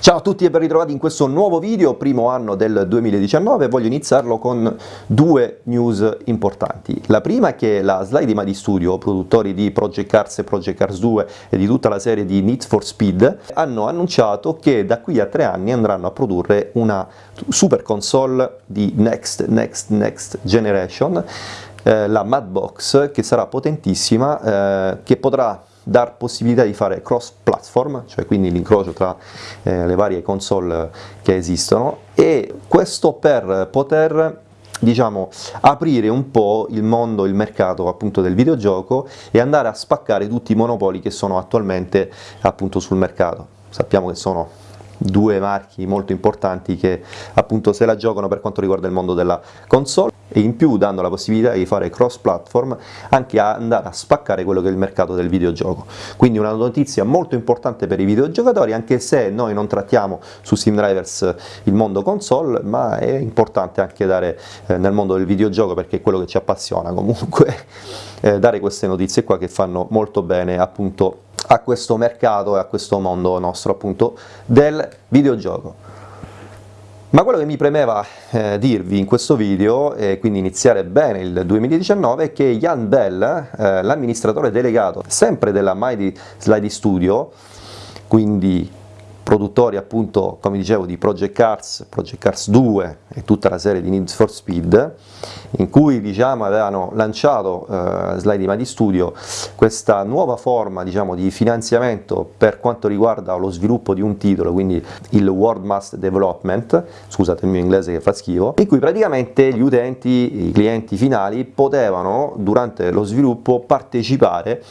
Ciao a tutti e ben ritrovati in questo nuovo video, primo anno del 2019, voglio iniziarlo con due news importanti. La prima è che la Slide di Madi Studio, produttori di Project Cars e Project Cars 2 e di tutta la serie di Need for Speed, hanno annunciato che da qui a tre anni andranno a produrre una super console di Next, Next, Next Generation, eh, la Madbox, che sarà potentissima, eh, che potrà dar possibilità di fare cross platform, cioè quindi l'incrocio tra eh, le varie console che esistono e questo per poter diciamo aprire un po' il mondo, il mercato appunto del videogioco e andare a spaccare tutti i monopoli che sono attualmente appunto sul mercato. Sappiamo che sono due marchi molto importanti che appunto se la giocano per quanto riguarda il mondo della console e in più dando la possibilità di fare cross platform anche a andare a spaccare quello che è il mercato del videogioco. Quindi una notizia molto importante per i videogiocatori anche se noi non trattiamo su Steam Drivers il mondo console ma è importante anche dare eh, nel mondo del videogioco perché è quello che ci appassiona comunque eh, dare queste notizie qua che fanno molto bene appunto a questo mercato e a questo mondo nostro appunto del videogioco ma quello che mi premeva eh, dirvi in questo video, e quindi iniziare bene il 2019, è che Jan Bell, eh, l'amministratore delegato sempre della Mighty Slide Studio, quindi produttori appunto, come dicevo, di Project Cars, Project Cars 2 e tutta la serie di Need for Speed, in cui diciamo, avevano lanciato eh, Slide Madi Studio questa nuova forma diciamo, di finanziamento per quanto riguarda lo sviluppo di un titolo, quindi il World Master Development, scusate il mio inglese che fa schifo, in cui praticamente gli utenti, i clienti finali potevano durante lo sviluppo partecipare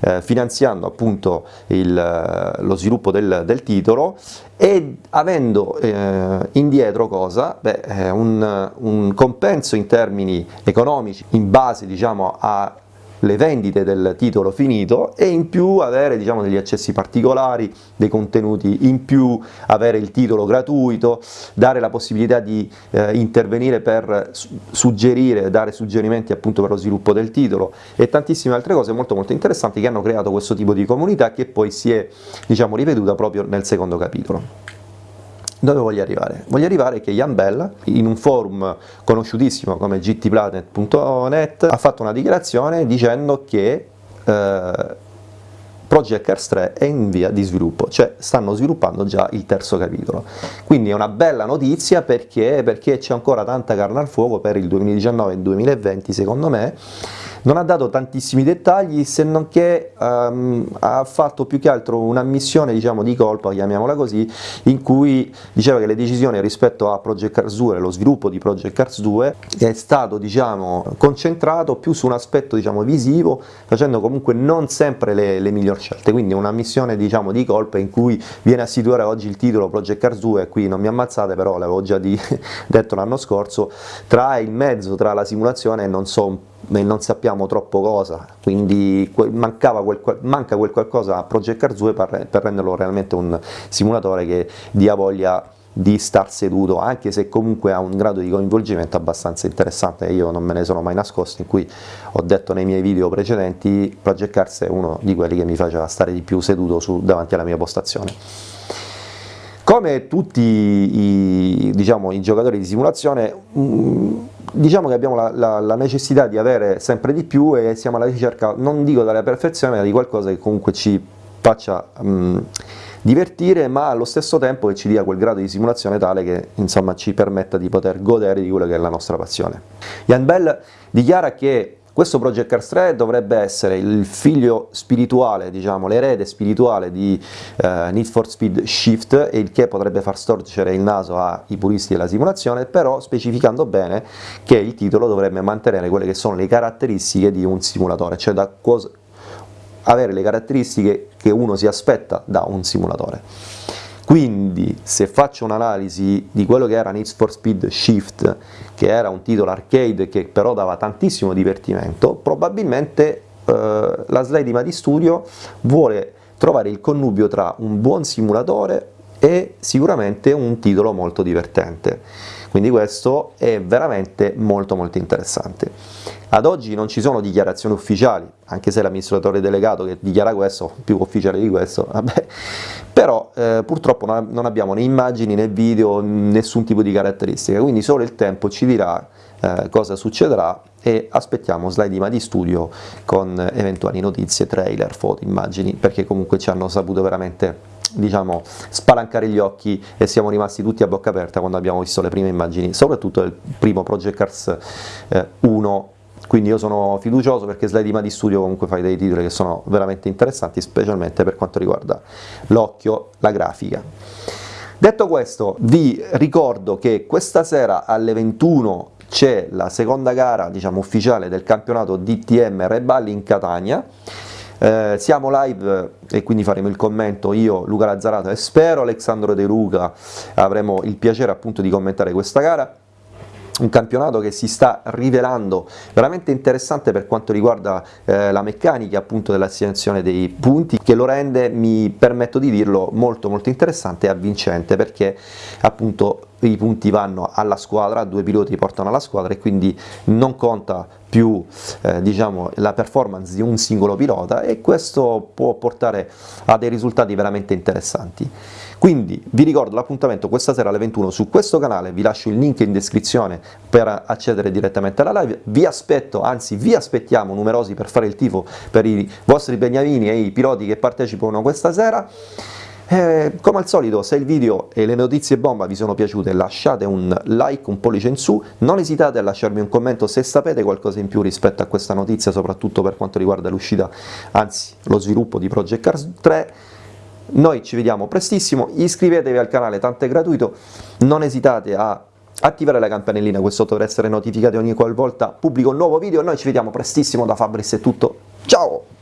eh, finanziando appunto il, lo sviluppo del, del titolo e avendo eh, indietro cosa? Beh, eh, un, un, compenso in termini economici in base diciamo, a le vendite del titolo finito e in più avere diciamo, degli accessi particolari, dei contenuti in più, avere il titolo gratuito, dare la possibilità di eh, intervenire per suggerire, dare suggerimenti appunto per lo sviluppo del titolo e tantissime altre cose molto molto interessanti che hanno creato questo tipo di comunità che poi si è diciamo, ripetuta proprio nel secondo capitolo. Dove voglio arrivare? Voglio arrivare che Jan Bell, in un forum conosciutissimo come gtplanet.net, ha fatto una dichiarazione dicendo che eh, Project Cars 3 è in via di sviluppo, cioè stanno sviluppando già il terzo capitolo. Quindi è una bella notizia perché, c'è ancora tanta carne al fuoco per il 2019 e il 2020 secondo me, non ha dato tantissimi dettagli se non che um, ha fatto più che altro una missione diciamo, di colpa, chiamiamola così, in cui diceva che le decisioni rispetto a Project Cars 2, lo sviluppo di Project Cars 2 è stato diciamo, concentrato più su un aspetto diciamo, visivo, facendo comunque non sempre le, le migliori scelte, quindi una missione diciamo, di colpa in cui viene a situare oggi il titolo Project Cars 2, qui non mi ammazzate però l'avevo già di, detto l'anno scorso, tra il mezzo, tra la simulazione e non so non sappiamo troppo cosa, quindi quel, manca quel qualcosa a Project Cars 2 per, per renderlo realmente un simulatore che dia voglia di star seduto, anche se comunque ha un grado di coinvolgimento abbastanza interessante, io non me ne sono mai nascosto, in cui ho detto nei miei video precedenti, Project Cars è uno di quelli che mi faceva stare di più seduto su, davanti alla mia postazione. Come tutti i, diciamo, i giocatori di simulazione, mm, diciamo che abbiamo la, la, la, necessità di avere sempre di più e siamo alla ricerca, non dico della perfezione, ma di qualcosa che comunque ci faccia um, divertire, ma allo stesso tempo che ci dia quel grado di simulazione tale che insomma, ci permetta di poter godere di quello che è la nostra passione. Jan Bell dichiara che questo Project Cars 3 dovrebbe essere il figlio spirituale, diciamo, l'erede spirituale di eh, Need for Speed Shift, il che potrebbe far storcere il naso ai puristi della simulazione, però specificando bene che il titolo dovrebbe mantenere quelle che sono le caratteristiche di un simulatore, cioè da avere le caratteristiche che uno si aspetta da un simulatore. Quindi se faccio un'analisi di quello che era Need for Speed Shift, che era un titolo arcade che però dava tantissimo divertimento, probabilmente eh, la slide di Studio vuole trovare il connubio tra un buon simulatore è sicuramente un titolo molto divertente. Quindi questo è veramente molto molto interessante. Ad oggi non ci sono dichiarazioni ufficiali, anche se l'amministratore delegato che dichiara questo, più ufficiale di questo, vabbè, però eh, purtroppo non abbiamo né immagini né video, nessun tipo di caratteristica, quindi solo il tempo ci dirà eh, cosa succederà e aspettiamo slide di studio con eventuali notizie, trailer, foto, immagini, perché comunque ci hanno saputo veramente diciamo, spalancare gli occhi e siamo rimasti tutti a bocca aperta quando abbiamo visto le prime immagini, soprattutto il primo Project Cars eh, 1 quindi io sono fiducioso perché Slide di Studio comunque fai dei titoli che sono veramente interessanti, specialmente per quanto riguarda l'occhio, la grafica. Detto questo, vi ricordo che questa sera alle 21 c'è la seconda gara diciamo, ufficiale del campionato DTM Reballi in Catania, eh, siamo live e quindi faremo il commento io, Luca Lazzarato e spero Alessandro De Luca. Avremo il piacere appunto di commentare questa gara. Un campionato che si sta rivelando veramente interessante per quanto riguarda eh, la meccanica appunto dell'assegnazione dei punti che lo rende, mi permetto di dirlo, molto molto interessante e avvincente perché appunto i punti vanno alla squadra, due piloti portano alla squadra e quindi non conta più eh, diciamo, la performance di un singolo pilota e questo può portare a dei risultati veramente interessanti. Quindi vi ricordo l'appuntamento questa sera alle 21 su questo canale, vi lascio il link in descrizione per accedere direttamente alla live, vi aspetto, anzi vi aspettiamo numerosi per fare il tifo per i vostri beniamini e i piloti che partecipano questa sera. Eh, come al solito se il video e le notizie bomba vi sono piaciute lasciate un like, un pollice in su, non esitate a lasciarmi un commento se sapete qualcosa in più rispetto a questa notizia, soprattutto per quanto riguarda l'uscita, anzi lo sviluppo di Project Cars 3, noi ci vediamo prestissimo, iscrivetevi al canale, tanto è gratuito, non esitate a attivare la campanellina, questo dovrà essere notificati ogni qualvolta pubblico un nuovo video, noi ci vediamo prestissimo da Fabris, è tutto, ciao!